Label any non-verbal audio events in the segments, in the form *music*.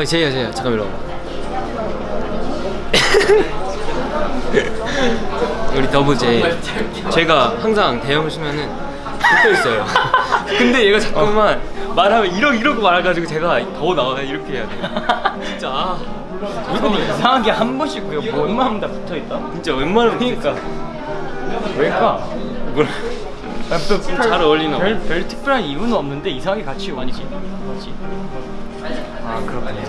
어 제이야 제이야 잠깐 일로 *laughs* 우리 더브 제이. 제가 항상 대형을 쓰면은 붙어 있어요. *laughs* 근데 얘가 자꾸만 말하면 이러 이러고 말해가지고 제가 더 나와 이렇게 해야 돼요. *laughs* 진짜. 아, 근데 이상하게 한 번씩 그뭐 웬만하면 다 붙어 있다. 진짜 웬만하면 그러니까. 왜일까? 뭐라 잘 어울리나 봐. 별, 별 특별한 이유는 없는데 이상하게 같이 오지. 아 그렇군요.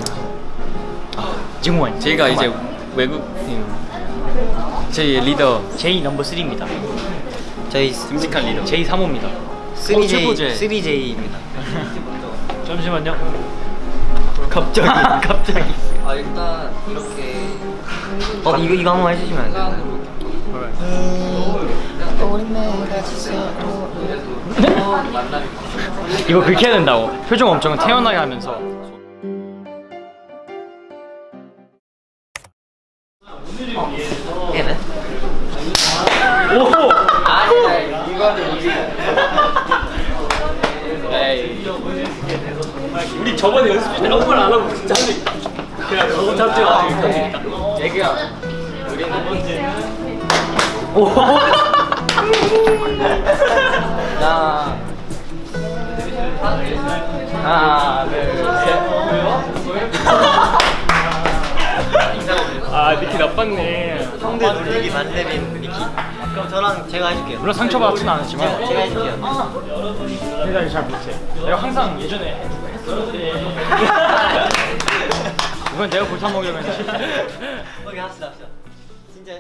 아, 증원. 제가 이제 외국인 제 리더 J 넘버 3입니다. 저희 듬직한 리더 J 3호입니다. 3J, 최고제. 3J입니다. 잠시만요. 갑자기 *laughs* 갑자기. 아 일단 이렇게 어 이거 이거 한번 해주시면 안 돼요? 이거 그렇게 해야 된다고. 표정 엄청 태연하게 하면서. 얘는? 오! 아니 이거는 우리 저번에 연습실 때 아무 말 안 하고 진짜 한대 그냥 저거 잡지가 애기야. 오! 나. 하나 둘 셋 아 니키 나빴네. 형들 분위기 만드는 니키 그럼 저랑 제가 해줄게요 물론 상처받지는 않았지만 제가 해줄게요 내가 잘 못해. 내가 항상 예전에 했었는데 이건 내가 골탕 먹으려면 실패. 오케이 합시다 합시다 진짜